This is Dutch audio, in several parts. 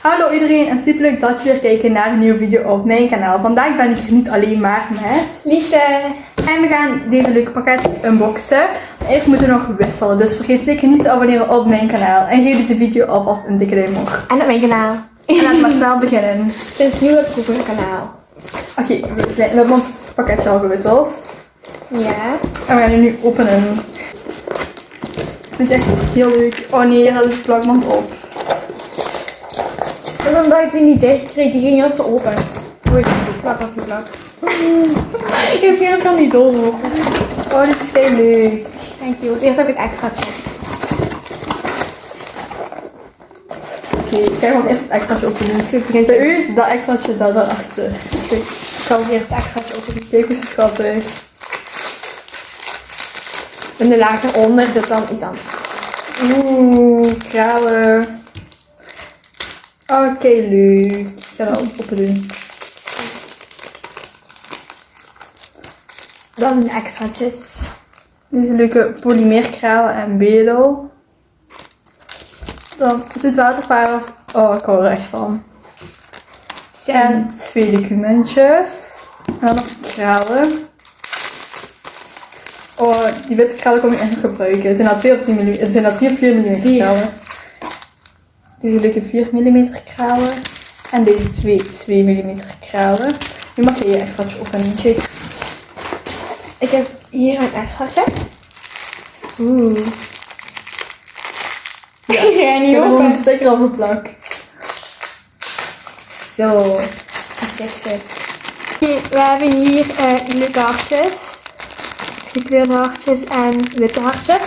Hallo iedereen en superleuk dat jullie weer kijken naar een nieuwe video op mijn kanaal. Vandaag ben ik hier niet alleen maar met Lise. en we gaan deze leuke pakketjes unboxen. Maar eerst moeten we nog wisselen, dus vergeet zeker niet te abonneren op mijn kanaal. En geef deze video alvast een dikke duim omhoog. En op mijn kanaal. En laten we maar snel beginnen. Sinds nu heb ik ook een kanaal. Oké, we, hebben ons pakketje al gewisseld. Ja. En we gaan het nu openen. Ik vind het echt heel leuk. Oh nee, dat is de plakband op. Dat omdat ik die niet dicht kreeg. Die ging heel zo open. Oei, plak wat die plak. Eerst eerst kan die doos open. Oh, dit is heel leuk. Thank you. Eerst heb ik het extraatje. Oké, ik ga gewoon eerst het extraatje openen. Dus goed, begint bij u is dat extraatje daar daarachter. Is goed. Ik ga eerst het extraatje openen. Kijk hoe schattig. En de laag eronder zit dan iets anders. Oeh, kralen. Oké, leuk. Ik ga dat openen. Dan de extraatjes. Deze leuke polymeerkralen en bedel. Dan zoetwaterparels. Oh, ik hou er echt van. En twee documentjes. En dan nog kralen. Oh, die witte kralen kom ik echt nog gebruiken. Zijn dat 2 of 3 mm? Zijn dat 3 of 4 mm kralen? Deze leuke 4 mm kralen. En deze twee 2 mm kralen. Nu mag je je extraatje openen. Ik heb hier een extraatje. Oeh. Ja, Ik ga Ik niet heb er gewoon open. een sticker op geplakt. Zo. Oké, we hebben hier eh, leuke hartjes. Gekleurde hartjes en witte hartjes.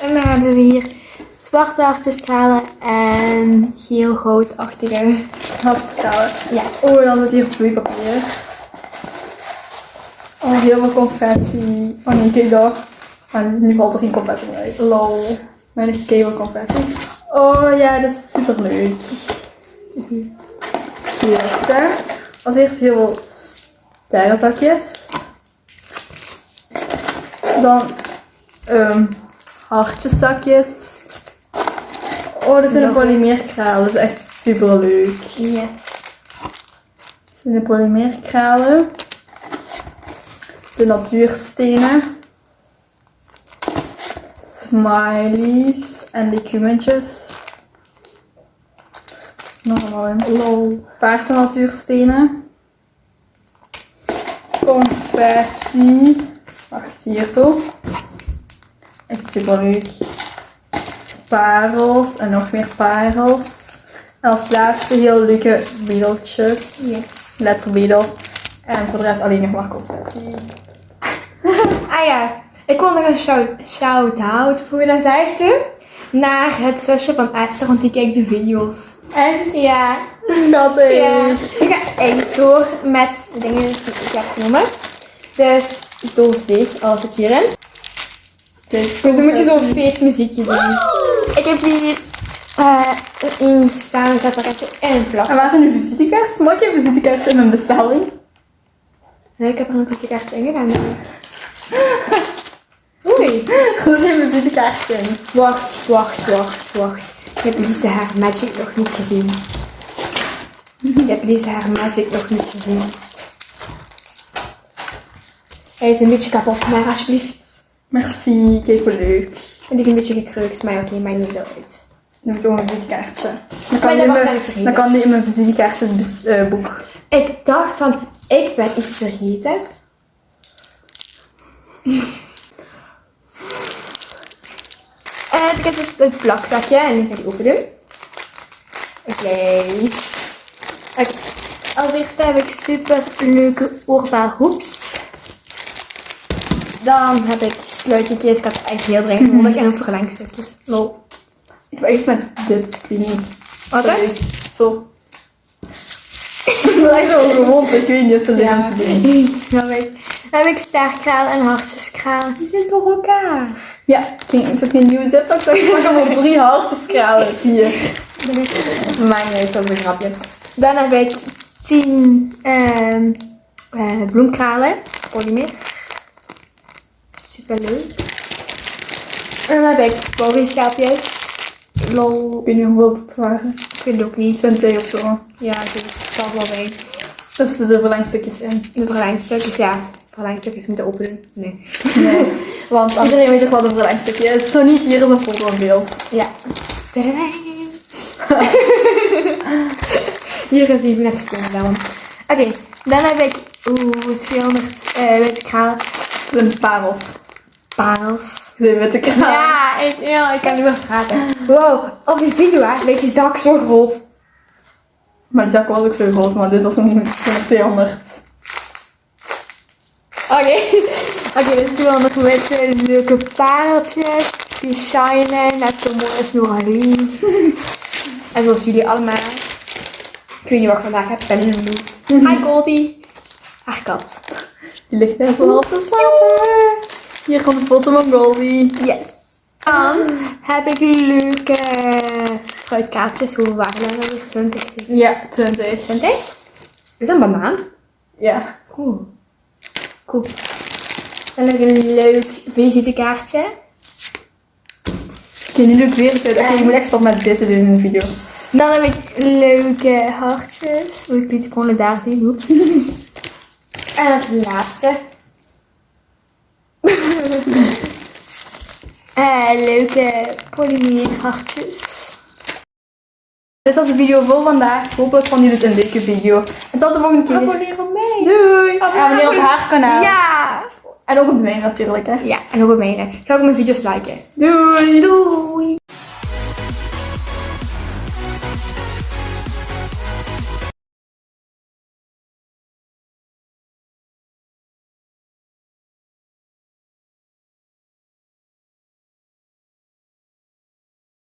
En dan hebben we hier zwarte hartjes kralen en geel-goudachtige. Hapskralen. Ja. Oh, dan zit hier vloeipapier. Oh, heel veel confetti. Oh nee, kijk daar. Maar nu valt er geen confetti meer uit. Lol. Kijk wel confetti. Oh ja, dat is super leuk. Hier, hè. Als eerst heel veel sterrenzakjes. Dan um, hartjeszakjes. Oh, dit zijn Ja. een polymeerkralen. Dat is echt super leuk. Yes. Dit zijn de polymeerkralen. De natuurstenen. Smileys en documentjes. Nog allemaal in. Lol. Paarse natuurstenen. Confetti. Wacht, hier zo. Echt super leuk. Parels en nog meer parels. En als laatste heel leuke Yes. letterbedels. En voor de rest alleen nog maar confetti. Ah ja, ik wil nog een shout- shout-out, hoe je dat zegt, hè? Naar het zusje van Esther, want die kijkt de video's. Echt Ja. schattig. Ja. Ik ga echt door met de dingen die ik heb genomen. Dus, doos dicht, alles zit hierin. Dus dan moet je zo'n feestmuziekje doen. Ik heb hier eh, een samenzet pakketje en een plak. En waar zijn uw visitekaartjes? Mag een visitekaartje in mijn bestelling? Ik heb er een visitekaartje in gedaan. Oei. Zit een visitekaartje in. Wacht, wacht, wacht, wacht. Ik heb Lise haar magic nog niet gezien. Ik heb Lise haar magic nog niet gezien. Hij is een beetje kapot, maar alsjeblieft. Merci, kijk hoe leuk. En die is een beetje gekreukt, maar oké, maakt niet veel uit. Nu heb ik ook een visitekaartje. Dan Maar kan, dat was mijn, dan kan die in mijn visitekaartjesboek. Ik dacht van, ik ben iets vergeten. En ik heb dus het plakzakje en ik ga die open doen. Oké. Oké. Als eerste heb ik super leuke oorbelhoeks. Dan heb ik sluitingjes. Ik had echt heel dringend nodig. En een verlengstukjes. Lol. Ik wil echt met dit, ik weet niet. Wat hè? Zo. Ik wil echt zo gewoon, ik weet niet, zo Ja, snap ik. Dan heb ik sterkralen en hartjeskralen. Die zijn door elkaar. Ja, ik heb geen nieuwe zippak, zeg ik pak gewoon drie hartjeskralen. Vier. Niet uit, dat is een grapje. Dan heb ik 10 ehm eh, bloemkralen. Polymer. Leuk. En dan heb ik bobbyschapjes. Lol. Ik weet niet hoe wild het waren. Ik weet het ook niet. 20 of zo. Ja, dus het zal wel zijn. Dat is de verlengstukjes in. De verlengstukjes, ja. Verlengstukjes moeten openen. Nee. Nee. Want. Iedereen weet ook wat een verlengstukje is. Zo niet, hier is een foto in beeld. Ja. Hier is even net gekomen. Oké, dan heb ik... Oeh, 200 eh witte kralen. Dat zijn parels. Parels. De witte kraan. Ja, ik, ja, ik kan niet meer praten. Wow, op die video hè, leek die zak zo groot. Maar die zak was ook zo groot, maar dit was een een 200. Oké. Oké, dus 200 witte leuke pareltjes. Die shinen, net zo mooi als Noralie. en zoals jullie allemaal. Ik weet niet wat ik vandaag heb, ben in de. Hi Goldie. Haar kat. Die ligt net zo half te slapen. Hier komt een foto van Goldie. Yes. Dan heb ik leuke fruitkaartjes. Hoeveel waren er nou weer? 20? Ja, 20. 20? Is dat een banaan? Ja. Oeh. Cool. Dan heb ik een leuk visitekaartje. Oké, nu doe ik weer het. Oké, je moet echt stoppen met dit te doen in de video's. Dan heb ik leuke hartjes. Moet ik niet gewoon daar zien. Oeps. En het laatste. Eh, leuke polymeerhartjes. Dit was de video voor vandaag. Hopelijk vonden jullie het een leuke video. En tot de volgende keer. Abonneer op mij. Doei! Abonneer op haar kanaal. Ja. En ook op de mijne natuurlijk, hè. Ja, en ook op mijne. Ga ook mijn video's liken. Doei! Doei.